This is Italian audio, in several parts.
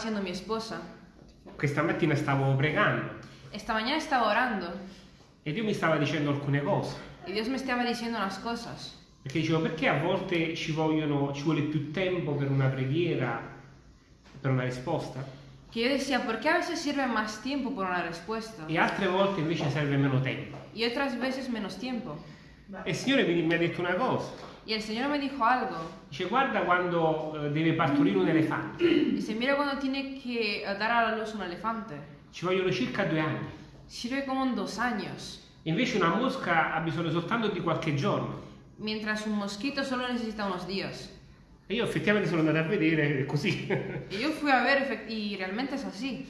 siendo mi esposa. Questa mattina stavo pregando Esta mañana estaba orando e Dio mi stava dicendo alcune cose. y Dios me estaba diciendo unas cosas. Perché dicevo, perché a volte ci, vogliono, ci vuole più tempo per una preghiera, per una risposta, Que yo decía, ¿por qué a veces sirve más tiempo por una respuesta e altre volte invece serve meno tempo? y otras veces menos tiempo? E il Signore mi, mi ha detto una cosa. Y el Señor me dijo algo. Dice, guarda quando eh, deve partorire un elefante. Dice, mira cuando tiene que eh, dar a la luz un elefante. Ci vogliono circa due anni. Sirve como en dos años. Invece una mosca ha bisogno soltanto di qualche giorno. Mientras un mosquito solo necesita unos días. E io effettivamente sono andato a vedere è così. Y yo fui a efect- y realmente es así.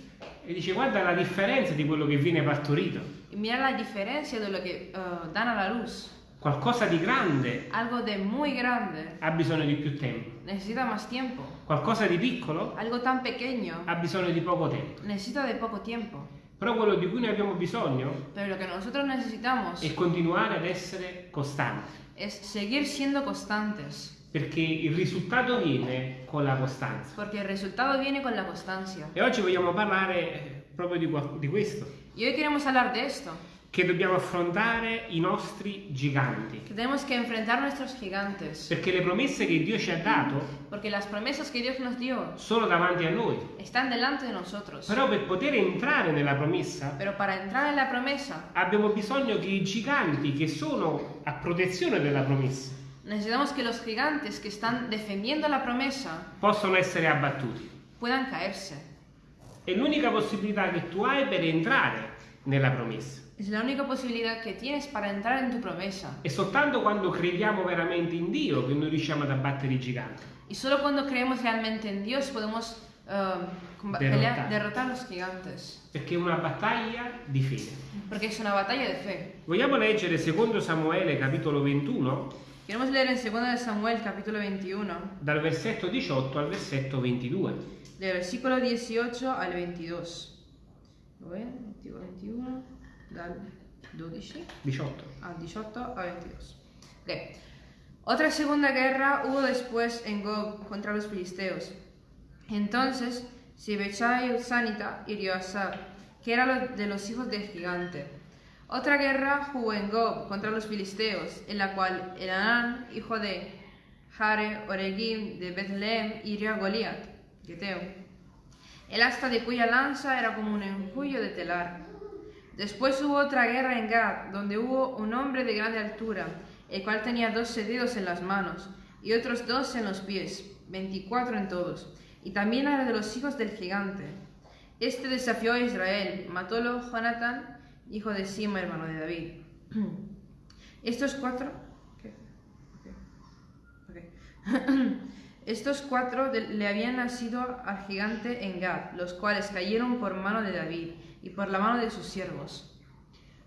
e dice, guarda la differenza di quello che viene partorito. Y mira la diferencia de lo que eh, dan a la luz. Qualcosa di grande Algo de muy grande ha bisogno di più tempo. necesita más tiempo. Qualcosa di piccolo Algo tan pequeño ha bisogno di poco tempo. necesita de poco tiempo. Però quello di cui noi abbiamo bisogno Pero lo que nosotros necesitamos è continuare ad essere costanti. es seguir siendo constantes. Perché il risultato viene con la costanza. Porque el resultado viene con la constancia. E oggi vogliamo parlare eh, proprio di, di questo. Y hoy queremos hablar de esto. Che dobbiamo affrontare i nostri giganti. Tenemos que enfrentar nuestros gigantes. Perché le promesse che Dio ci ha dato Porque las promesas que Dios nos dio sono davanti a noi. están delante de nosotros. Però per poter entrare nella promessa Pero para entrar en la promesa abbiamo bisogno che i giganti che sono a protezione della promessa necesitamos que los gigantes que están defendiendo la promesa possano essere abbattuti. puedan caerse. È l'unica possibilità che tu hai per entrare nella promessa. Es la única posibilidad que tienes para entrar en tu promesa. È soltanto quando crediamo veramente in Dio che noi riusciamo ad abbattere i giganti. Y solo cuando creemos realmente en Dios podemos comba- Derrotar. derrotar los gigantes. Perché è una battaglia di fede. Porque es una batalla de fe. Vogliamo leggere secondo Samuele capitolo 21 Queremos leer en 2 de Samuel capítulo 21, dal versetto 18 al versetto 22. del versículo 18 al 22. Lo ven? 21, 21, dal 12 18. al 18 a 22. Ok. Otra segunda guerra hubo después en Gog contra los filisteos. Entonces Sibechai Sanita hirió a Sab, que era de los hijos del gigante. Otra guerra hubo en Gog contra los filisteos, en la cual Elán, hijo de Jare Oregim de Bethlehem, hirió a Goliat, Geteo. El asta de cuya lanza era como un enjullo de telar. Después hubo otra guerra en Gad, donde hubo un hombre de grande altura, el cual tenía doce dedos en las manos y otros dos en los pies, veinticuatro en todos, y también era de los hijos del gigante. Este desafió a Israel, matólo Jonathan, hijo de Sima, hermano de David. Estos cuatro... Estos cuatro le habían nacido al gigante en Gad, los cuales cayeron por mano de David y por la mano de sus siervos.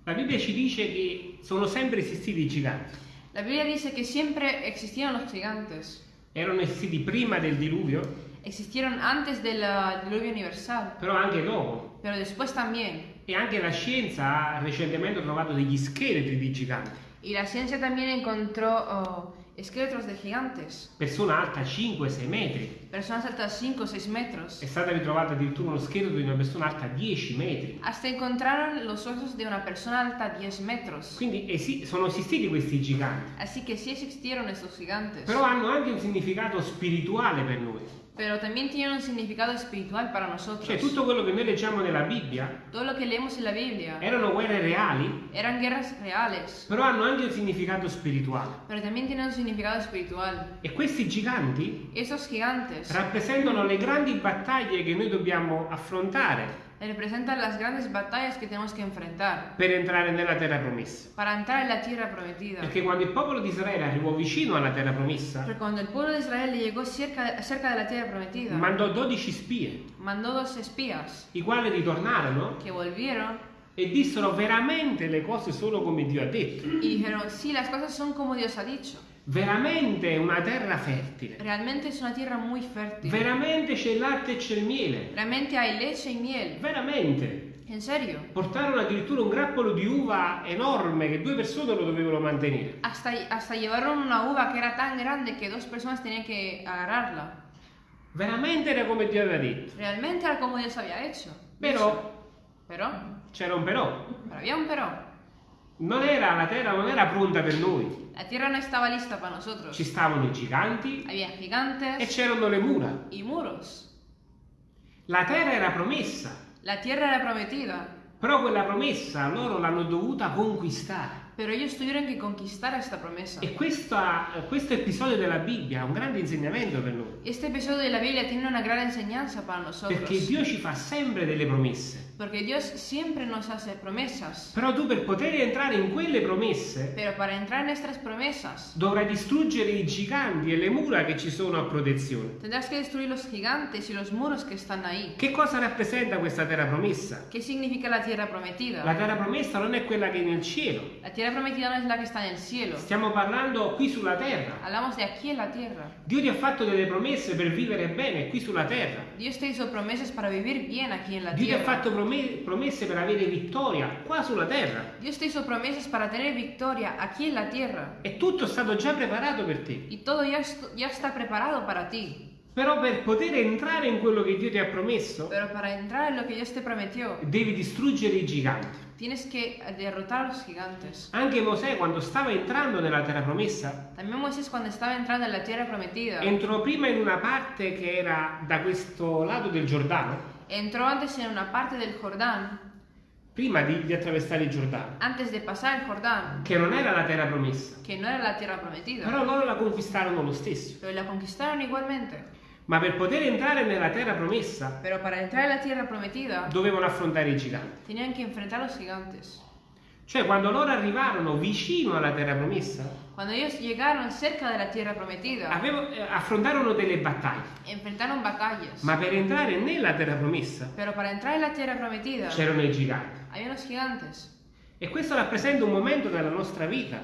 La Bibbia ci dice che sono sempre esistiti i giganti. La Biblia dice que siempre existieron los gigantes. Erano esistiti prima del diluvio, Existieron antes del uh, diluvio universal, però anche dopo. pero después también. E anche la scienza ha recentemente trovato degli scheletri di giganti. Y la ciencia también encontró oh, esqueletos de gigantes, Persona alta 5-6 metri. personas altas 5 o 6 metros. È stato ritrovato addirittura uno scheletro di una persona alta 10 metri. Hasta encontraron los huesos de una persona alta 10 metros. Quindi esi- sono esistiti questi giganti. Así que sí existieron estos gigantes. Però hanno anche un significato spirituale per noi. Pero también tienen un significado espiritual para nosotros. Cioè tutto quello che noi leggiamo nella Bibbia Todo lo que leemos en la Biblia erano guerre reali, eran guerras reales, però hanno anche un significato spirituale. pero también tienen un significado espiritual. E questi giganti Esos gigantes rappresentano le grandi battaglie che noi dobbiamo affrontare representan las grandes batallas que tenemos que enfrentar per entrare nella terra promessa. para entrar en la tierra prometida. Perché quando il popolo di Israele arrivò vicino alla terra promessa, Porque cuando el pueblo de Israel llegó cerca, cerca de la tierra prometida, mandò 12 spie, mandó dos espías i quali ritornarono que volvieron e dissero veramente le cose sono come Dio ha detto. y dijeron, sí, las cosas son como Dios ha dicho. Veramente è una terra fertile. Realmente es una tierra muy fértil. Veramente c'è il latte e c'è il miele. Realmente hay leche y miel. Veramente. En serio. Portarono addirittura un grappolo di uva enorme che due persone lo dovevano mantenere. Hasta, hasta llevaron una uva que era tan grande que dos personas tenían que agarrarla. Veramente era come Dio aveva detto. Realmente era como Dios había hecho. Però Pero, c'era un però. pero había un pero. Non era, la terra non era pronta per noi. La tierra no estaba lista para nosotros. Ci stavano i giganti Había e gigantes c'erano le mura. y muros. La terra era promessa, La tierra era prometida, però quella promessa loro l'hanno dovuta conquistare. pero ellos tuvieron que conquistar esta promesa. E questa- questo episodio della Bibbia ha un grande insegnamento per noi. Este episodio de la Biblia tiene una gran enseñanza para nosotros. Perché Dio ci fa sempre delle promesse. Porque Dios siempre nos hace promesas. Però tu per poter entrare in quelle promesse Pero para entrar en estas promesas, dovrai distruggere i giganti e le mura che ci sono a protezione. tendrás que destruir los gigantes y los muros que están ahí. Che cosa rappresenta questa terra promessa? ¿Qué significa la tierra prometida? La terra promessa non è quella che è nel cielo. La tierra prometida no es la que está en el cielo. Stiamo parlando qui sulla terra. Hablamos de aquí en la tierra. Dio ti ha fatto delle promesse per vivere bene qui sulla terra. Dios te hizo promesas para vivir bien aquí en la Dio ti ha tierra. fatto promesse per avere vittoria qua sulla terra. Dios te hizo promesas para tener victoria aquí en la tierra. E tutto è stato già preparato per te. Y todo ya, ya está preparado para ti. Però per poter entrare in quello che Dio ti ha promesso, prometió, devi distruggere i giganti. tienes que derrotar a los gigantes. Anche Mosè, quando stava entrando nella terra promessa, entrando en prometida, entrò prima in una parte che era da questo lato del Giordano, entró antes en una parte del Jordán, prima di, di attraversare il Giordano, antes de pasar el Jordán, che non era la terra promessa. que no era la tierra prometida. Però loro la conquistarono lo stesso. Pero la conquistaron igualmente. Ma per poter entrare nella terra promessa, Pero para entrar en la tierra prometida, dovevano affrontare i giganti. tenían que enfrentar a los gigantes. Cioè, quando loro arrivarono vicino alla terra promessa, Cuando ellos llegaron cerca de la tierra prometida, avevo- eh, affrontarono delle battaglie. enfrentaron batallas. Ma per entrare nella terra promessa Pero para entrar en la tierra prometida, c'erano i giganti. había unos gigantes. E questo rappresenta un momento nella nostra vita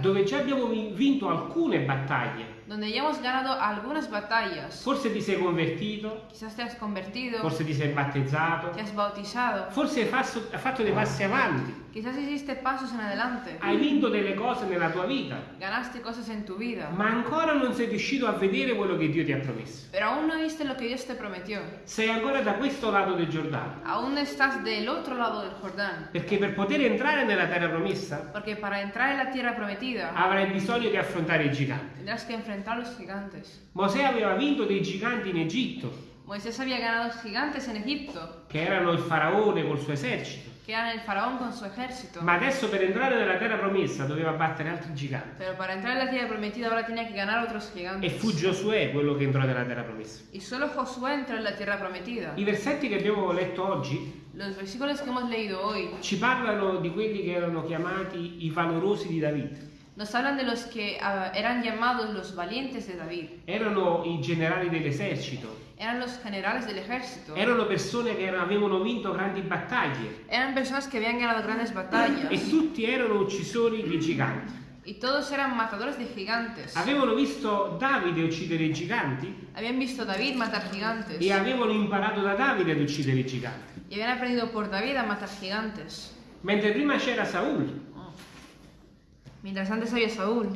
dove già abbiamo vi- vinto alcune battaglie. Donde ya hemos ganado algunas batallas. Forse ti sei convertito, Quizás te has convertido, forse ti sei battezzato, te has bautizado, forse hai fatto, hai fatto dei passi avanti, quizás hiciste pasos en adelante, hai vinto delle cose nella tua vita, ganaste cosas en tu vida, ma ancora non sei riuscito a vedere quello che Dio ti ha promesso. pero aún no viste lo que Dios te prometió. Sei ancora da questo lato del Giordano, Aún estás del otro lado del Jordán. perché per poter entrare nella terra promessa Porque para entrar en la tierra prometida avrai bisogno di affrontare i giganti. tendrás que enfrentar a los gigantes. Mosè aveva vinto dei giganti in Egitto, Moisés había ganado gigantes en Egipto, che erano il faraone col suo esercito, que eran el faraón con su ejército. ma adesso per entrare nella terra promessa doveva battere altri giganti. Pero para entrar en la tierra prometida ahora tenía que ganar otros E gigantes. fu Giosuè quello che entrò nella terra promessa. Y solo Josué entró en la tierra prometida. I versetti che abbiamo letto oggi Los versículos que hemos leído hoy ci parlano di quelli che erano chiamati i valorosi di David. Nos hablan de los que ah, eran llamados los valientes de David. Erano i generali dell'esercito, Eran los generales del ejército. erano persone che erano- avevano vinto grandi battaglie Eran personas que habían ganado grandes batallas. e tutti erano uccisori di giganti. Y todos eran matadores de gigantes. Avevano visto Davide uccidere i giganti Habían visto David matar gigantes. e avevano imparato da Davide ad uccidere i giganti. Y habían aprendido por David a matar gigantes. Mentre prima c'era Saul Mientras antes había Saúl.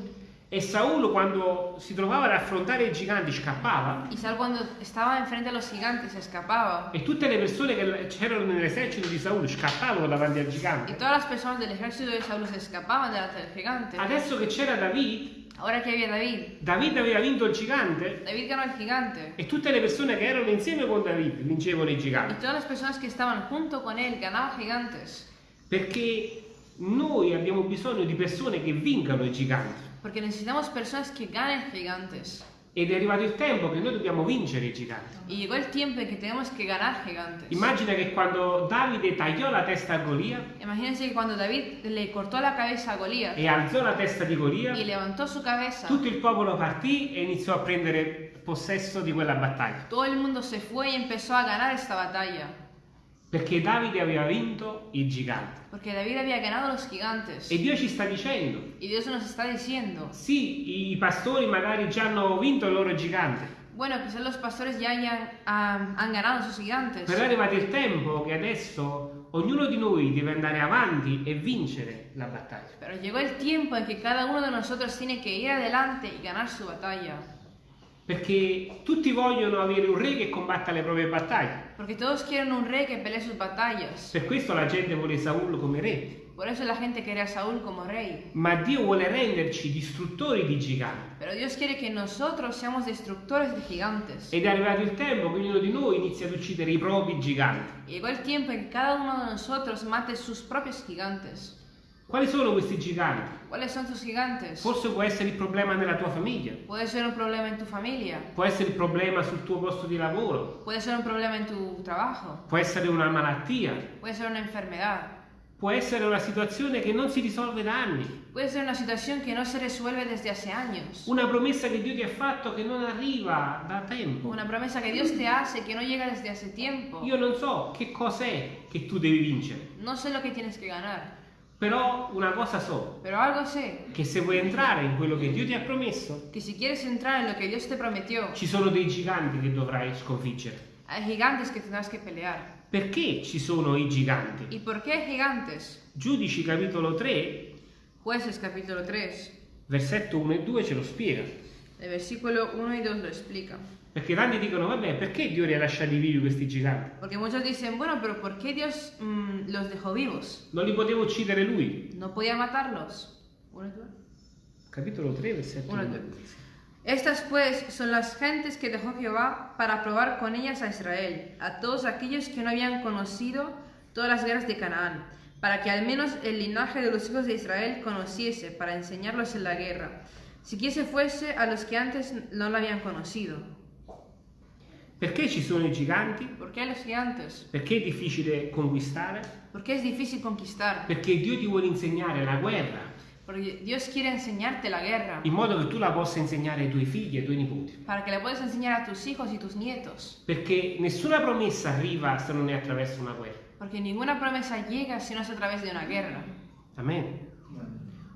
e Saul quando si trovava ad affrontare i giganti scappava Y Saúl cuando estaba enfrente a los gigantes escapaba. e tutte le persone che c'erano nell'esercito di Saul scappavano davanti al Y gigante. todas las personas del ejército de Saúl se escapaban delante del gigante. Adesso che c'era David, Ahora que había David, David aveva vinto il gigante David ganó al gigante. e tutte le persone che erano insieme con David vincevano i Y giganti. todas las personas que estaban junto con él ganaban gigantes. Perché noi abbiamo bisogno di persone che vincano i giganti. Porque necesitamos personas que ganen gigantes. Ed è arrivato il tempo che noi dobbiamo vincere i giganti. Y llegó el tiempo que tenemos que ganar gigantes. Immagina che quando Davide tagliò la testa a Golia Imagínense que cuando David le cortó la cabeza a Goliat e alzò la testa di Golia, y levantó su cabeza, tutto il popolo partì e iniziò a prendere possesso di quella battaglia. todo el mundo se fue y empezó a ganar esta batalla. Perché Davide aveva vinto i giganti. Porque David había ganado los gigantes. E Dio ci sta dicendo, Y Dios nos está diciendo, sì, i pastori magari già hanno vinto il loro gigante, bueno, quizás los pastores ya hayan, ah, han ganado sus gigantes. però è arrivato il tempo che adesso ognuno di noi deve andare avanti e vincere la battaglia. Pero llegó el tiempo en que cada uno de nosotros tiene que ir adelante y ganar su batalla. Perché tutti vogliono avere un re che combatta le proprie battaglie. Porque todos quieren un rey que pelee sus batallas. Per questo la gente vuole Saul come re. Por eso la gente quiere a Saúl como rey. Ma Dio vuole renderci distruttori di giganti. Pero Dios quiere que nosotros seamos destructores de gigantes. Ed è arrivato il tempo che ognuno di noi inizia ad uccidere i propri giganti. Llegó el tiempo en que cada uno de nosotros mate sus propios gigantes. Quali sono questi giganti? ¿Cuáles son tus gigantes? Forse può essere il problema nella tua famiglia, Puede ser un problema en tu familia. può essere il problema sul tuo posto di lavoro, Puede ser un problema en tu trabajo. può essere una malattia, Puede ser una enfermedad. può essere una situazione che non si risolve da anni, Puede ser una situación que no se resuelve desde hace años. una promessa che Dio ti ha fatto che non arriva da tempo. Una promesa que Dios te hace que no llega desde hace tiempo. Io non so che cos'è che tu devi vincere, No sé lo que tienes que ganar, però una cosa so, pero algo sé, che se vuoi entrare in quello che Dio ti ha promesso, que si quieres entrar en lo que Dios te prometió, ci sono dei giganti che dovrai sconfiggere. hay gigantes que tendrás que pelear. Perché ci sono i giganti? ¿Y por qué gigantes? Giudici capitolo 3, Jueces capítulo 3, versetto 1 e 2 ce lo spiega. el versículo 1 y 2 lo explica. Perché tanti dicono, vabbè, perché Dio li ha lasciati vivi questi giganti? Porque muchos dicen, bueno, pero ¿por qué Dios mm, los dejó vivos? Non li poteva uccidere lui. ¿No podía matarlos? Uno dos. Capitolo 3, versetto Uno y 1. dos. Estas pues son las gentes que dejó Jehová para probar con ellas a Israel, a todos aquellos que no habían conocido todas las guerras de Canaán, para que al menos el linaje de los hijos de Israel conociese, para enseñarlos en la guerra, si quise fuese a los que antes no la habían conocido. Perché ci sono i giganti? ¿Por qué a los gigantes? Perché è difficile conquistare? Porque es difícil conquistar, Perché Dio ti vuole insegnare la guerra porque Dios quiere enseñarte la guerra, in modo che tu la possa insegnare ai tuoi figli e ai tuoi nipoti. para que la puedas enseñar a tus hijos y tus nietos, Perché nessuna promessa arriva se non è attraverso una guerra. porque ninguna promesa llega si no es a través de una guerra. Amen.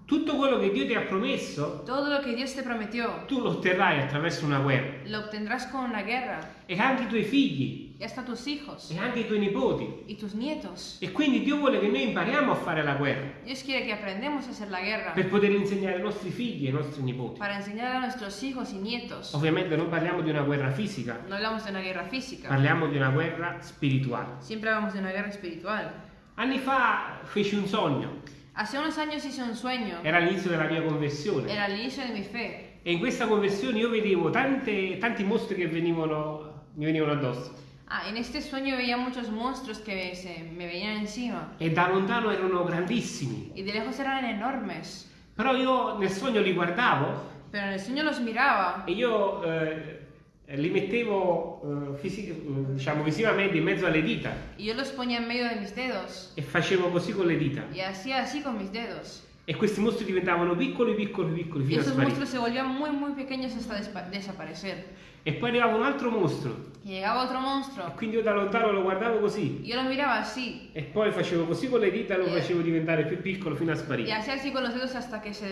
Tutto quello che Dio ti ha promesso, Todo lo que Dios te prometió tu lo otterrai attraverso una guerra. lo obtendrás con una guerra, E anche i tuoi figli, y hasta tus hijos e anche i tuoi nipoti. y tus nietos. E quindi Dio vuole che noi impariamo a fare la guerra Dios quiere que aprendamos a hacer la guerra per poter insegnare ai nostri figli e ai nostri nipoti. para enseñar a nuestros hijos y nietos. Ovviamente non parliamo di una guerra fisica, No hablamos de una guerra física, parliamo di una guerra spirituale. siempre hablamos de una guerra espiritual. Anni fa feci un sogno, Hace unos años hice un sueño, era l'inizio della mia conversione. era el inicio de mi fe, E in questa conversione io vedevo tante- tanti mostri che venivano, mi venivano addosso. Ah, en este sueño veía muchos monstruos que se me venían encima. E da lontano erano grandissimi. Y de lejos eran enormes. Però io nel sogno li guardavo Pero en el sueño los miraba e io eh, li mettevo eh, eh, diciamo visivamente in mezzo alle dita y yo los ponía en medio de mis dedos. e facevo così con le dita. Y hacía así con mis dedos. E questi mostri diventavano piccoli, piccoli, piccoli Y fino a esos sparire. monstruos se volvían muy, muy pequeños hasta desaparecer. E poi arrivava un altro mostro. Llegaba otro monstruo. Quindi io da lontano lo guardavo così. Yo lo miraba así. E poi facevo così con le dita e lo Eh. facevo diventare più piccolo fino a sparire. hacía así con los dedos hasta que se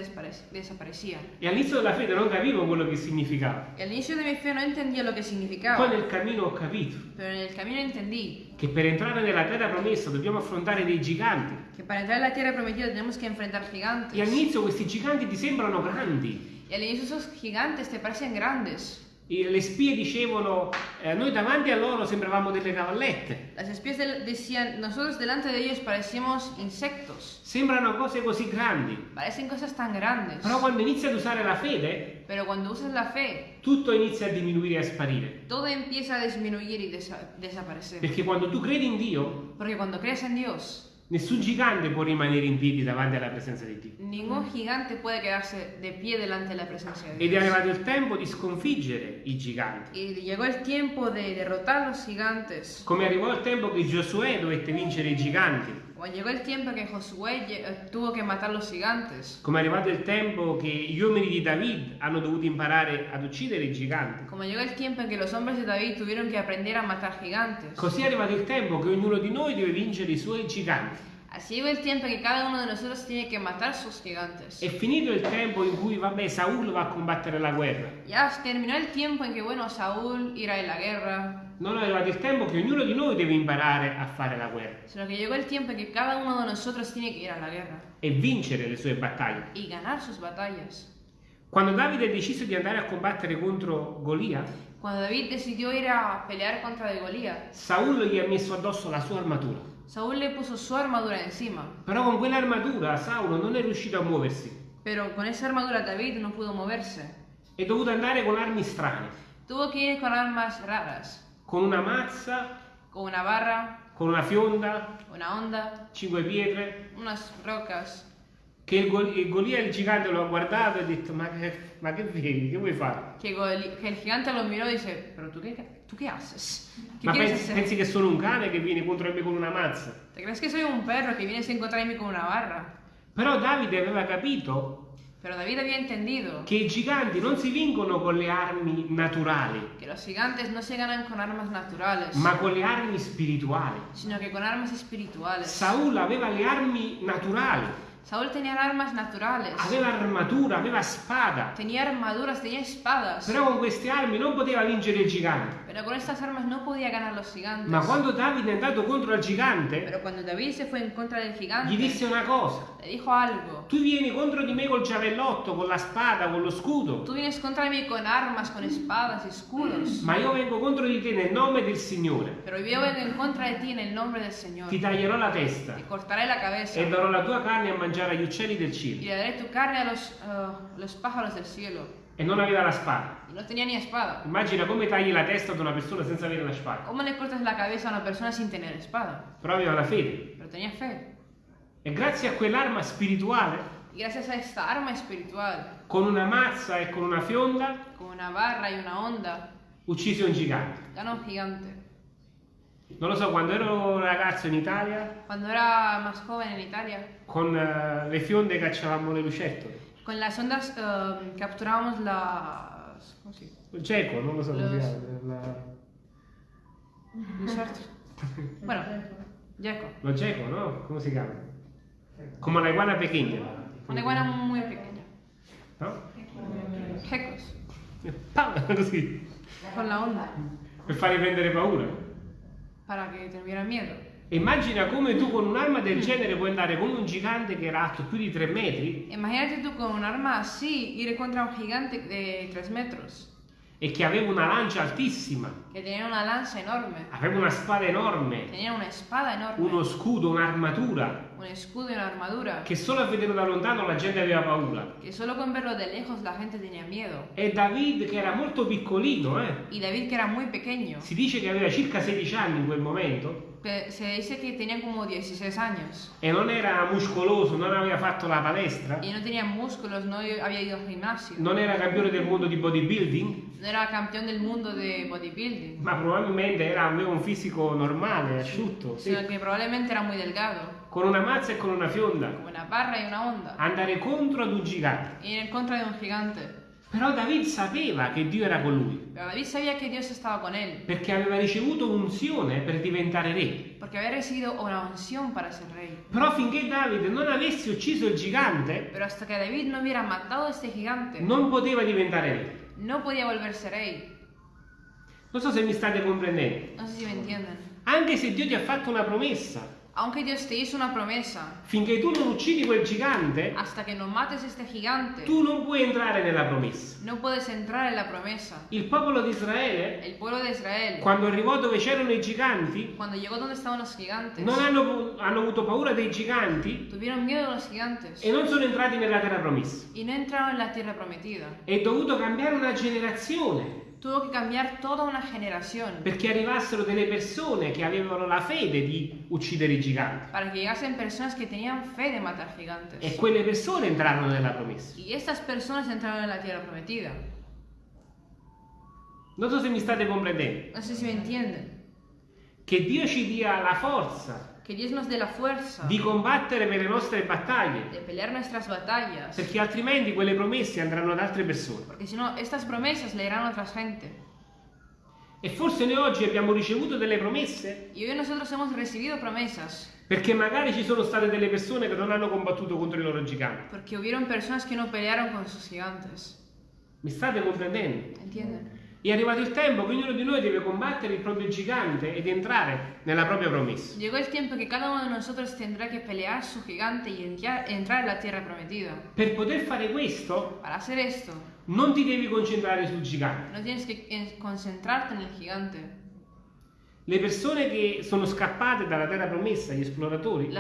desaparecía. E all'inizio della fede non capivo quello che significava. Y al inicio de mi fe no entendía lo que Poi significaba. nel cammino ho capito Pero en el camino entendí che per entrare nella terra promessa dobbiamo affrontare dei giganti. que para entrar en la tierra prometida que enfrentar gigantes. E all'inizio questi giganti ti sembrano grandi. Y al inicio esos gigantes te parecen grandes. Le spie dicevano, eh, noi davanti a loro sembravamo delle cavallette. Las espías del- decían, nosotros delante de ellos parecemos insectos. Sembrano cose così grandi. Parecen cosas tan grandes. Però quando inizi ad usare la fede, Pero cuando usas la fe, tutto inizia a diminuire e a sparire. todo empieza a disminuir y desa- desaparecer. Perché quando tu credi in Dio, Porque cuando crees en Dios, nessun gigante può rimanere in piedi davanti alla presenza di Dio. ningún gigante puede quedarse de pie delante de la presencia de Ed è arrivato il tempo di sconfiggere i giganti. Y llegó el tiempo de derrotar los gigantes. Come arrivò il tempo che Giosuè dovette vincere i giganti. Como llegó el tiempo que Josué eh, tuvo que matar los gigantes. Come è arrivato il tempo che gli uomini di David hanno dovuto imparare ad uccidere i giganti. Como llegó el tiempo en que los hombres de David tuvieron que aprender a matar gigantes. Così è arrivato il tempo che ognuno di noi deve vincere i suoi giganti. Así llegó el tiempo que cada uno de nosotros tiene que matar sus gigantes. È finito il tempo in cui, vabbè, Saul va a combattere la guerra. Ya terminó el tiempo en que, bueno, Saúl irá en la guerra, Non è arrivato il tempo che ognuno di noi deve imparare a fare la guerra sino que llegó el tiempo en que cada uno de nosotros tiene que ir a la guerra e vincere le sue battaglie. y ganar sus batallas. Quando Davide deciso di andare a combattere contro Golia, Cuando David decidió ir a pelear contra de Goliat, Saul gli ha messo addosso la sua armatura. Saúl le puso su armadura encima. Però con quell'armatura Saulo non è riuscito a muoversi. Pero con esa armadura David no pudo moverse. È dovuto andare con armi strane, Tuvo que ir con armas raras, con una mazza, con una barra, con una fionda, una onda, cinque pietre, unas rocas. che il, Gol- il Golia il gigante lo ha guardato e ha detto ma che, ma che vedi, che vuoi fare? Goli- que el gigante lo miró y dice, pero tú qué, ¿tú qué haces? ¿Qué Ma pensi, hacer? pensi che sono un cane che viene contro me con una mazza? ¿Te crees que soy un perro que vienes a encontrarme con una barra? Però Davide aveva capito Pero David había entendido che i giganti non si vincono con le armi naturali, que los gigantes no se ganan con armas naturales, ma con le armi spirituali. sino que con armas espirituales. Saul aveva le armi naturali, Saúl tenía armas naturales, aveva armatura, aveva spada, tenía armaduras, tenía espadas, però con queste armi non poteva vincere il gigante. Pero con estas armas no podía ganar los gigantes. Ma quando Davide è andato contro il gigante, Pero cuando David se fue en contra del gigante, gli disse una cosa. le dijo algo. Tu vieni contro di me col giavellotto, con la spada, con lo scudo, Tú vienes contra mí con armas, con espadas y escudos, ma io vengo contro di te nel nome del Signore. pero yo vengo en contra de ti en el nombre del Señor. Ti taglierò la testa Te cortaré la cabeza e darò la tua carne a mangiare agli uccelli del y cielo. le daré tu carne a los, eh, los pájaros del cielo. E non aveva la spada. No tenía ni espada. Immagina come tagli la testa ad una persona senza avere la spada. ¿Cómo le cortas la cabeza a una persona sin tener espada? Però aveva la fede. Pero tenía fe. E grazie a quell'arma spirituale, gracias a esta arma espiritual, con una mazza e con una fionda, con una barra y una onda, uccise un gigante. ganó un gigante. Non lo so, quando ero ragazzo in Italia, Cuando era más joven en Italia, con eh, le fionde cacciavamo le lucertole. Con las ondas eh, capturábamos las... ¿Cómo se? Il geco, non lo si Los- la-. Bueno, Jaco. Lo geco, no? Come si chiama? Come la iguana pequeña. Una iguana muy pequeña. No? Gecos. Pam! Così. Con la onda. Per prendere paura. Para que tuvieran miedo. Immagina come tu con un'arma del genere puoi andare con un gigante che era alto più di 3 metri Imagínate tú con un arma así ir contra un gigante de 3 metros. e che aveva una lancia altissima, Que tenía una lanza enorme. aveva una spada enorme, Tenía una espada enorme. uno scudo, un'armatura, Un escudo y una armadura. che solo a vederlo da lontano la gente aveva paura. Que solo con verlo de lejos la gente tenía miedo. E David, che era molto piccolino, eh, Y David, que era muy pequeño, si dice che aveva circa 16 anni in quel momento, que se dice que tenía como 16 años. e non era muscoloso, non aveva fatto la palestra, Y no tenía músculos, no había ido al gimnasio. non era campione del mondo di bodybuilding, No era campeón del mundo de bodybuilding. ma probabilmente era, aveva un fisico normale, asciutto, sì. Sino que probablemente era muy delgado. con una mazza e con una fionda, Como una barra y una onda. andare contro ad un gigante. Y en contra de un gigante. Però David sapeva che Dio era con lui, David sabía que Dios estaba con él. perché aveva ricevuto unzione per diventare re. Porque había recibido una unción para ser rey. Però finché Davide non avesse ucciso il gigante, David no gigante, non poteva diventare re. no podía volverse rey. Non so se mi state comprendendo. No sé si me entienden. Anche se Dio ti ha fatto una promessa, Aunque Dios te hizo una promesa, finché tu non uccidi quel gigante, hasta que no mates este gigante, tu non puoi entrare nella promessa. no puedes entrar en la promesa. Il popolo di Israele, El pueblo de Israel, quando arrivò dove c'erano i giganti, cuando llegó donde estaban los gigantes, non hanno, hanno avuto paura dei giganti tuvieron miedo de los gigantes e non sono entrati nella terra promessa. y no entraron en la tierra prometida. È dovuto cambiare una generazione Tuvo que cambiar toda una generación perché arrivassero delle persone che avevano la fede di uccidere i giganti. para que llegasen personas que tenían fe de matar gigantes. E quelle persone entrarono nella promessa. Y estas personas entraron en la tierra prometida. Non so se mi state comprendendo. No sé si me entienden. Che Dio ci dia la forza Que Dios nos dé la fuerza di combattere per le nostre battaglie, de pelear nuestras batallas. perché altrimenti quelle promesse andranno ad altre persone. Porque si no, estas promesas le irán a otra gente. E forse noi oggi abbiamo ricevuto delle promesse Y hoy nosotros hemos recibido promesas. perché magari ci sono state delle persone che non hanno combattuto contro i loro giganti. Porque hubieron personas que no pelearon con sus gigantes. Mi state comprendendo? ¿Entienden? È arrivato il tempo che ognuno di noi deve combattere il proprio gigante ed entrare nella propria promessa. Llegó el tiempo que cada uno de nosotros tendrá que pelear su gigante y entrar, entrar en la tierra prometida. Per poter fare questo, Para hacer esto, non ti devi concentrare sul gigante. no tienes que eh, concentrarte en el gigante. Le persone che sono scappate dalla terra promessa, gli esploratori,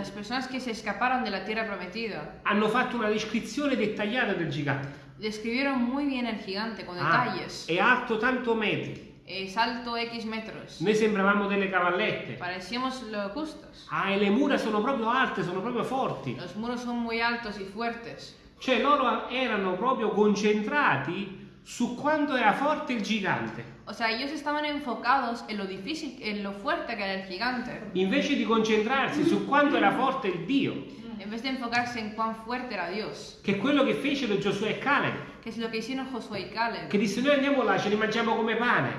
hanno fatto una descrizione dettagliata del gigante. Describieron muy bien el gigante con Ah, detalles. è alto tanto metri. Es alto X metros. Noi sembravamo delle cavallette. Parecíamos locustos. Ah, e le mura sono proprio alte, sono proprio forti. Los muros son muy altos y fuertes. Cioè loro erano proprio concentrati su quanto era forte il gigante. O sea, ellos estaban enfocados en lo difícil, en lo fuerte que era el gigante, Invece di concentrarsi su quanto era forte il Dio, en vez de enfocarse en cuán fuerte era Dios, che è quello che fecero Giosuè e Caleb, que es lo que hicieron Josué y Caleb. che disse noi andiamo là, ce li mangiamo come pane.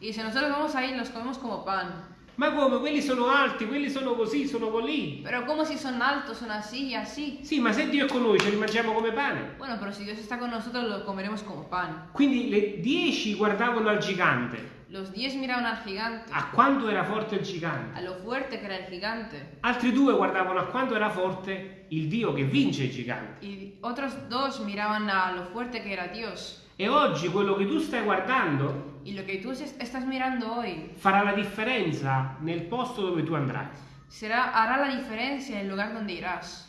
Y si nosotros vamos ahí, los comemos como pan. Ma come? Quelli sono alti, quelli sono così, sono colì. Pero como si son altos, son así y así. Sì, ma se Dio è con noi, ce li mangiamo come pane. Bueno, pero si Dios está con nosotros, lo comeremos como pan. Quindi le dieci guardavano al gigante, Los diez miraban al gigante, a quanto era forte il gigante. a lo fuerte que era el gigante. Altri due guardavano a quanto era forte il Dio che vince i giganti. Y otros dos miraban a lo fuerte que era Dios. E oggi quello che tu stai guardando Y lo que tú es- estás mirando hoy farà la differenza nel posto dove tu andrai. será, hará la diferencia en el lugar donde irás.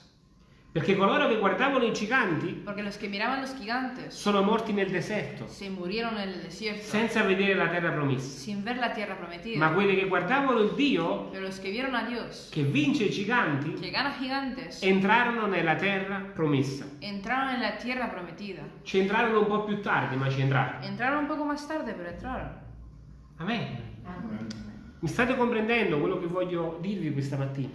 Perché coloro che guardavano i giganti Porque los que miraban los gigantes sono morti nel deserto, se murieron en el desierto senza vedere la terra promessa. sin ver la tierra prometida. Ma quelli che guardavano il Dio Pero los que vieron a Dios, che vince i giganti que gana gigantes, entrarono nella terra promessa. entraron en la tierra prometida. Ci entrarono un po' più tardi, ma ci entrarono. Entraron un poco más tarde, pero entraron. Amen. Mi state comprendendo quello che voglio dirvi questa mattina?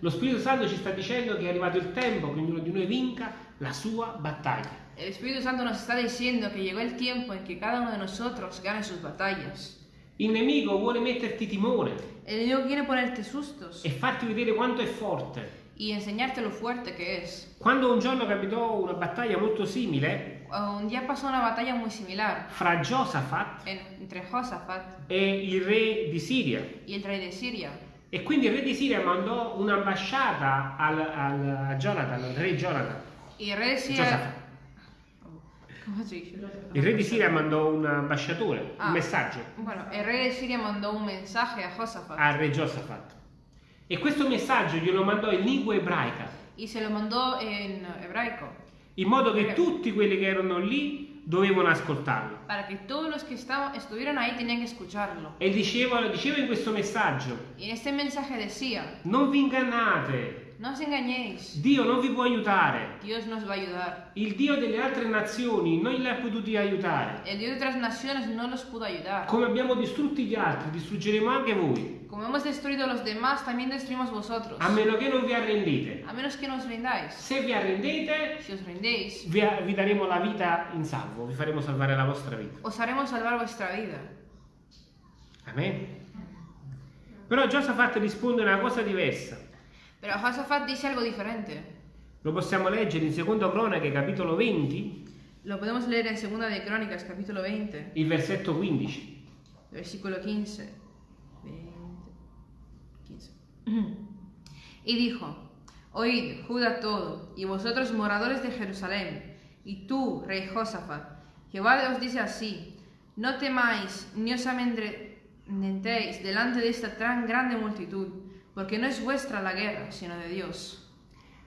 Lo Spirito Santo ci sta dicendo che è arrivato il tempo che ognuno di noi vinca la sua battaglia. El Espíritu Santo nos está diciendo que llegó el tiempo en que cada uno de nosotros gane sus batallas. Il nemico vuole metterti timore El enemigo quiere ponerte sustos e farti vedere quanto è forte. y enseñarte lo fuerte que es. Quando un giorno capitò una battaglia molto simile Un día pasó una batalla muy similar fra Giosafat en- entre Josafat e il re di Siria. rey de Siria. E quindi il re di Siria mandò un'ambasciata al, al- a Jonathan, al re Jonathan. Y el rey de Siria... Il re di Siria mandò un ambasciatore, Ah. un messaggio Bueno, el rey de Siria mandó un mensaje a Josafat al re Giosafat. E questo messaggio glielo mandò in lingua ebraica, y se lo mandó en hebraico in modo che tutti quelli che erano lì dovevano ascoltarlo. para que todos los que estaban, estuvieron ahí tenían que escucharlo. E diceva, diceva in questo messaggio, Y en este mensaje decía, non vi ingannate, no os engañéis, Dio non vi può aiutare. Dios nos va a ayudar. Il Dio delle altre nazioni non li ha potuti aiutare. El Dios de otras naciones no los pudo ayudar. Come abbiamo distrutti gli altri, distruggeremo anche voi, Como hemos destruido a los demás, también destruimos vosotros. a meno che non vi arrendete. A menos que nos rindáis. Se vi arrendete, Si os rendéis, vi, vi daremo la vita in salvo, vi faremo salvare la vostra vita. os haremos salvar vuestra vida. Amen. Però Giosafat risponde una cosa diversa. Pero Josafat dice algo diferente. Lo possiamo leggere in Seconda Cronache, capitolo 20, Lo podemos leer en Segunda de Crónicas, capítulo 20, il versetto 15. versículo 15. 20, 15. Y dijo, Oíd, Judá todo, y vosotros moradores de Jerusalén, y tú, rey Josafat, Jehová os dice así, no temáis ni os amedrentéis delante de esta tan grande multitud, porque no es vuestra la guerra, sino de Dios.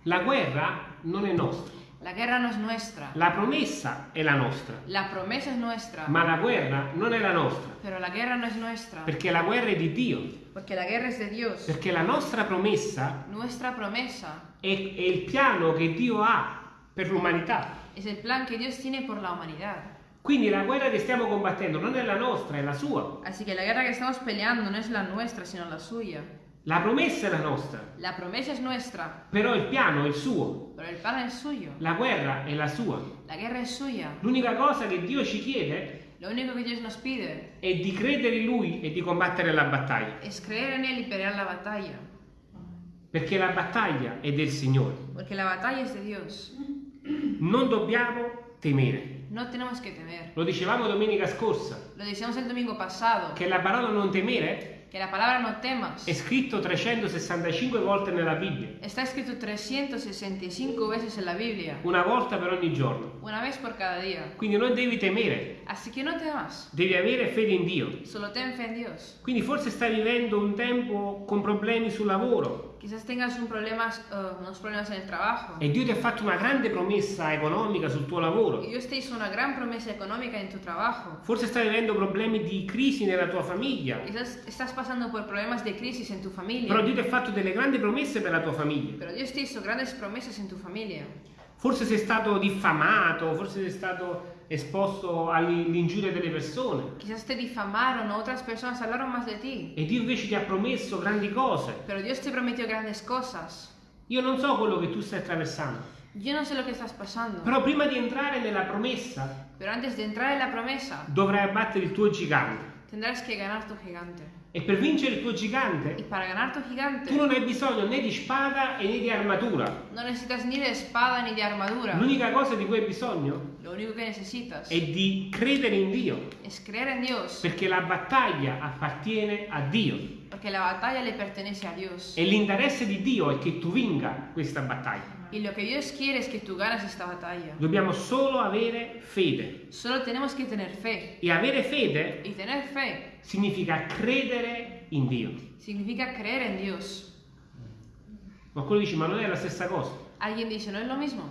La guerra non è nostra, La guerra no es nuestra, la promessa è la nostra, la promesa es nuestra, ma la guerra non è la nostra, pero la guerra no es nuestra, perché la guerra è di Dio, porque la guerra es de Dios. perché la nostra promessa Nuestra promesa è, è il piano che Dio ha per l'umanità. es el plan que Dios tiene por la humanidad. Quindi la guerra che stiamo combattendo non è la nostra, è la sua. Así que la guerra que estamos peleando no es la nuestra, sino la suya. La promessa è la nostra, La promesa es nuestra, però il piano è il suo. pero el plan es suyo. La guerra è la sua. La guerra es suya. L'unica cosa che Dio ci chiede Lo único que Dios nos pide è di credere in Lui e di combattere la battaglia. es creer en Él y pelear la batalla. Perché la battaglia è del Signore. Porque la batalla es de Dios. Non dobbiamo temere. No tenemos que temer. Lo dicevamo domenica scorsa, Lo decíamos el domingo pasado, che la parola non temere que la palabra no temas è scritto 365 volte nella Bibbia, está escrito 365 veces en la Biblia, una volta per ogni giorno. una vez por cada día. Quindi non devi temere, Así que no temas, devi avere fede in Dio. solo ten fe en Dios. Quindi forse stai vivendo un tempo con problemi sul lavoro Quizás tengas un problemas, eh, unos problemas en el trabajo. e Dio ti ha fatto una grande promessa economica sul tuo lavoro. Dios te hizo una gran promesa económica en tu trabajo. Forse stai vivendo problemi di crisi nella tua famiglia, Quizás estás pasando por problemas de crisis en tu familia. però Dio ti ha fatto delle grandi promesse per la tua famiglia. Pero Dios te hizo grandes promesas en tu familia. Forse sei stato diffamato, forse sei stato esposto all'ingiuria delle persone Quizás te difamaron otras personas hablaron más de ti. e Dio invece ti ha promesso grandi cose. Pero Dios te prometió grandes cosas. Io non so quello che tu stai attraversando, Yo no sé lo que estás pasando. però prima di entrare nella promessa Pero antes de entrar en la promesa, dovrai abbattere il tuo gigante. tendrás que ganar tu gigante. E per vincere il tuo gigante gigante, tu non hai bisogno né di spada e né di armatura. no necesitas ni de espada ni de armadura. L'unica cosa di cui hai bisogno è di credere in Dio, perché la battaglia appartiene a Dio Porque la batalla le pertenece a Dios. e l'interesse di Dio è che tu vinca questa battaglia. Y lo que Dios quiere es que tú ganes esta batalla. Dobbiamo solo avere fede. Solo tenemos que tener fe. E avere fede Y tener fe significa credere in Dio. significa creer en Dios. Qualcuno dice, ma non è la stessa cosa. Alguien dice, ¿no es lo mismo?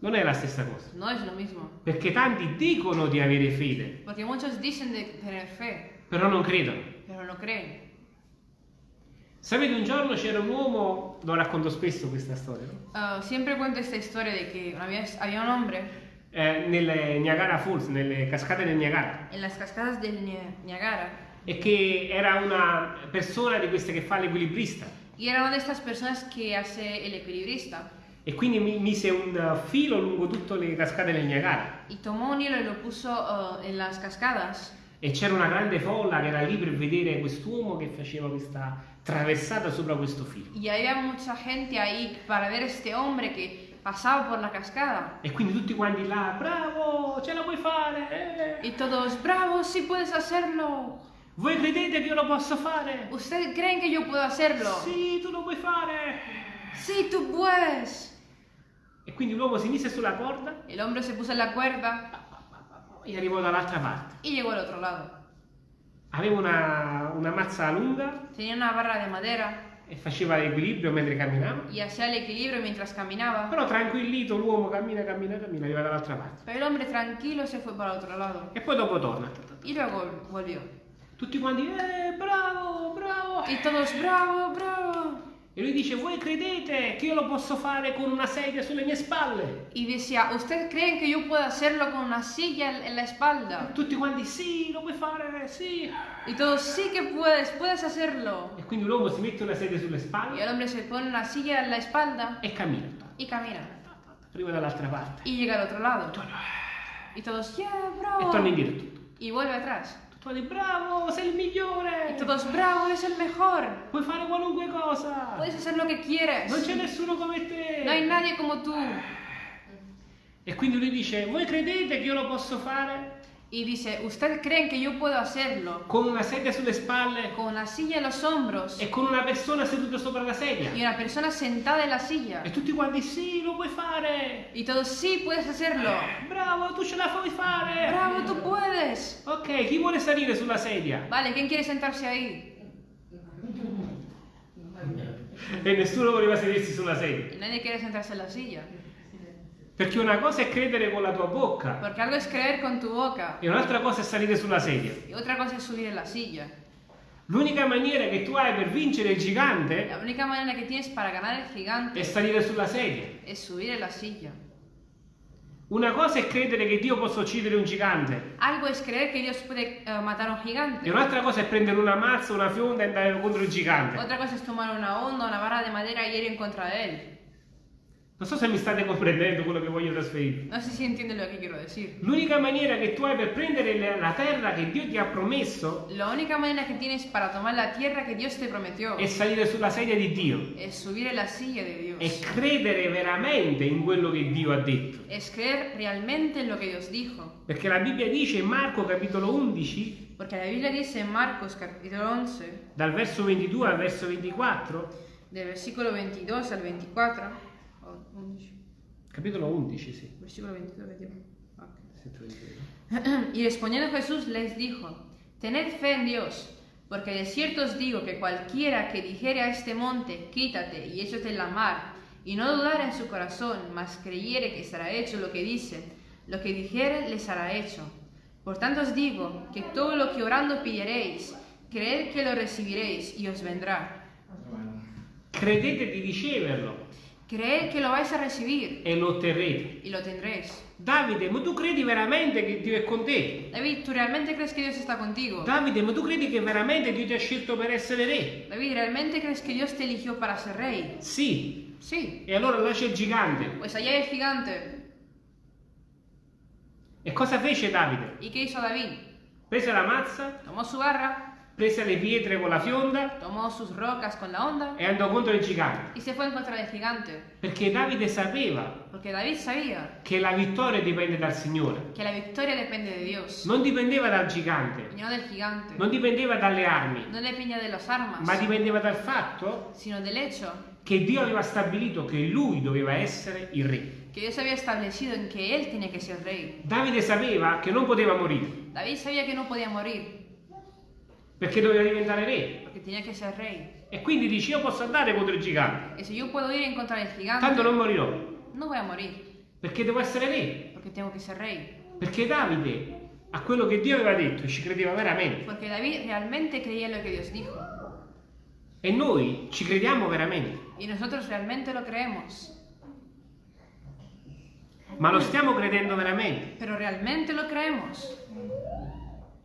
Non è la stessa cosa. No es lo mismo. Perché tanti dicono di avere fede, Porque muchos dicen de tener fe, però non credono. pero no creen. Sapete, un giorno c'era un uomo, lo racconto spesso questa storia, no? Ah, siempre cuento esta historia de que había, había un hombre Eh, nelle Niagara Falls, nelle cascate del Niagara, en las cascadas del Ni- Niagara e che era una persona di queste che fa l'equilibrista. y era una de estas personas que hace el equilibrista. E quindi mi mise un eh, filo lungo tutte le cascate del Niagara. Y tomó un hilo y lo puso ah, en las cascadas. E c'era una grande folla che era lì per vedere quest'uomo che faceva questa traversata sopra questo filo. Y había mucha gente ahí para ver este hombre que pasaba por la cascada. E quindi tutti quanti là, bravo, ce la puoi fare! eh. Y todos, bravo, sí puedes hacerlo. Voi credete che io lo posso fare? ¿Ustedes creen que yo puedo hacerlo? Sì, tu lo puoi fare! Sí, tú puedes. E quindi l'uomo si mise sulla corda El hombre se puso en la cuerda e arrivò dall'altra parte. y llegó al otro lado. Aveva una, una mazza lunga Tenía una barra de madera e faceva l'equilibrio mentre camminava. y hacía el equilibrio mientras caminaba. Però tranquillito l'uomo cammina, cammina, cammina, arriva dall'altra parte. Pero el hombre tranquilo se fue para otro lado E poi dopo torna. y luego volvió. Tutti quanti, eh, bravo, bravo. Y todos, bravo, bravo. E lui dice, voi credete che io lo posso fare con una sedia sulle mie spalle? Y decía, ¿ustedes creen que yo puedo hacerlo con una silla en- la espalda? Tutti quanti, sì, lo puoi fare, sì. Y todos, sí que puedes, puedes hacerlo. E quindi l'uomo si mette una sedia sulle Y spalle el hombre se pone una silla en la espalda e cammina. y camina. Arriva dall'altra parte. Y llega al otro lado. Torna. Y todos, yeah, E bravo. torna indietro. Y vuelve atrás. Tutti quanti, bravo, sei il migliore. Todos, bravo, eres el mejor. Puoi fare qualunque cosa. Puedes hacer lo que quieres. Non c'è nessuno come te. No hay nadie como tú. E quindi lui dice, voi credete che io lo posso fare Y dice, ¿ustedes creen que yo puedo hacerlo con una sedia sulle spalle con la silla en los hombros e con una persona seduta sopra la sedia? y una persona sentada en la silla? E tutti quanti, sì, lo puoi fare. Y todos, sí, puedes hacerlo. Bravo, tu ce la puoi fare. Bravo, tú puedes. Ok, chi vuole salire sulla sedia? Vale, ¿quién quiere sentarse ahí? E nessuno voleva sedersi sulla sedia. Y nadie quiere sentarse en la silla. Perché una cosa è credere con la tua bocca Porque algo es creer con tu boca e un'altra cosa è salire sulla sedia. y otra cosa es subir en la silla. L'unica maniera che tu hai per vincere il gigante La única manera que tienes para ganar el è gigante salire sulla sedia. es subir en la silla. Una cosa è credere che Dio possa uccidere un gigante Algo es creer que Dios puede eh, matar un e gigante. un'altra cosa è prendere una mazza, una fionda e andare contro il gigante. Otra cosa es tomar una onda, una barra de madera y ir en contra de él. Non so se mi state comprendendo quello che voglio trasferire. No sé si entiende lo que quiero decir. L'unica maniera che tu hai per prendere la- terra che Dio ti ha promesso La única manera que tienes para tomar la tierra que Dios te prometió è salire sulla sedia di Dio es subir en la silla de e Dios. credere veramente in quello che Dio ha detto. Es creer realmente en lo que Dios dijo. Perché la Bibbia dice in Marco capitolo 11, Porque la Biblia dice en Marcos capítulo 11, dal verso 22 al verso 24, del versículo 22 al 24, o 11, capitolo 11, sì. versículo 22 al 21. ok. Sento vedere. Y respondiendo Jesús les dijo, Tened fe en Dios, porque de cierto os digo que cualquiera que dijere a este monte, quítate y échate en la mar, y no dudara en su corazón, mas creyere que será hecho lo que dice, lo que dijere les hará hecho. Por tanto os digo que todo lo que orando pidiereis, creed que lo recibiréis y os vendrá. Credete di riceverlo Creed que lo vais a recibir e lo otterrete. y lo tendréis. Davide, ma tu credi veramente che Dio è con te? David, ¿tú realmente crees que Dios está contigo? Davide, ma tu credi che veramente Dio ti ha scelto per essere re? David, ¿realmente crees que Dios te eligió para ser rey? Sì. Sí. E allora là c'è il gigante. Pues allá hay el gigante. E cosa fece Davide? ¿Y qué hizo David? Prese la mazza, Tomó su garra, prese le pietre con la fionda tomó sus rocas con la onda e andò contro il gigante. y se fue en contra del gigante. Perché Davide sapeva David sabía che la vittoria dipende dal Signore. que la victoria depende de Dios Non dipendeva dal gigante, no del gigante. non dipendeva dalle armi, No armas, ma dipendeva dal fatto sino del hecho che Dio aveva stabilito che lui doveva essere il re. que Dios había establecido en que él tenía que ser rey. Davide sapeva che non poteva morire, David sabía que no podía morir perché doveva diventare re. porque tenía que ser rey. E quindi dice io posso andare contro il gigante, Y si yo puedo ir en contra del gigante, tanto non morirò, no voy a morir perché devo essere re. porque tengo que ser rey. Perché Davide a quello che Dio aveva detto e ci credeva veramente. Porque David realmente creía en lo que Dios dijo. E noi ci crediamo veramente. Y nosotros realmente lo creemos. Ma lo stiamo credendo veramente. Pero realmente lo creemos.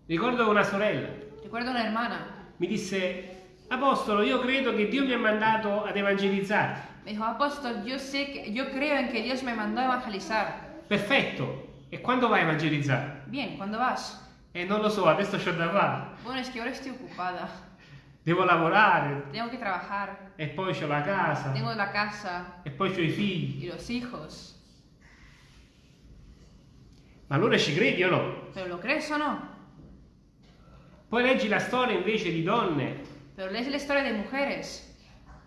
Ricordo una sorella, Recuerdo una hermana. mi disse, Apostolo, io credo che Dio mi ha mandato ad evangelizzare. Me dijo, apóstol, yo sé que, yo creo en que Dios me mandó a evangelizar. Perfetto. E quando vai a evangelizzare? Bien, ¿cuándo vas? E non lo so, adesso c'ho da fare. Bueno, es que ahora estoy ocupada. Devo lavorare. Tengo que trabajar. E poi c'ho la casa. Tengo la casa E poi c'ho i figli. y los hijos. Ma allora ci credi o no? ¿Pero lo crees o no? Poi leggi la storia invece di donne, Pero lees la historia de mujeres,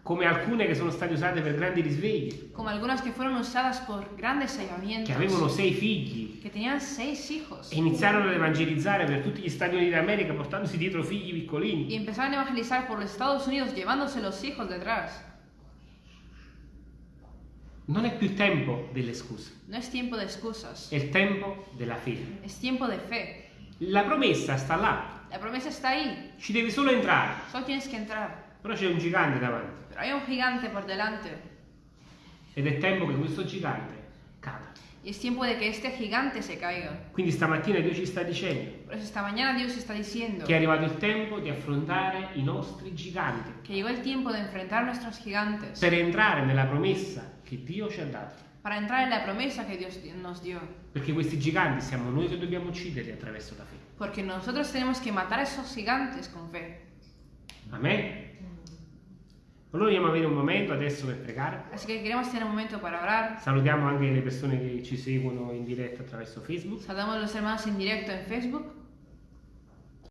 come alcune che sono state usate per grandi risvegli, como algunas que fueron usadas por grandes che avivamientos, avevano sei figli. Que tenían seis hijos. E iniziarono ad evangelizzare per tutti gli Stati Uniti d'America portandosi dietro figli y piccolini. empezaron a evangelizar por los Estados Unidos llevándose los hijos detrás. Non è più tempo delle scuse, No es tiempo de excusas, è il tempo della fede. es tiempo de fe. La promessa sta là, La promesa está ahí, ci devi solo entrare, solo tienes que entrar. però c'è un gigante davanti Pero hay un gigante por delante ed è tempo che questo gigante cada. y es tiempo de que este gigante se caiga. Quindi stamattina Dio ci sta dicendo Por eso esta mañana Dios está diciendo che è arrivato il tempo di affrontare i nostri giganti que llegó el tiempo de enfrentar nuestros gigantes per entrare nella promessa che Dio ci ha dato. para entrar en la promesa que Dios nos dio. Perché questi giganti siamo noi che dobbiamo ucciderli attraverso la fede. Porque nosotros tenemos que matar a esos gigantes con fe. Amen? Allora a avere un momento adesso per pregare. Así que queremos tener un momento para orar. Salutiamo anche le persone che ci seguono in diretta attraverso Facebook. Saludamos a los hermanos en directo en Facebook.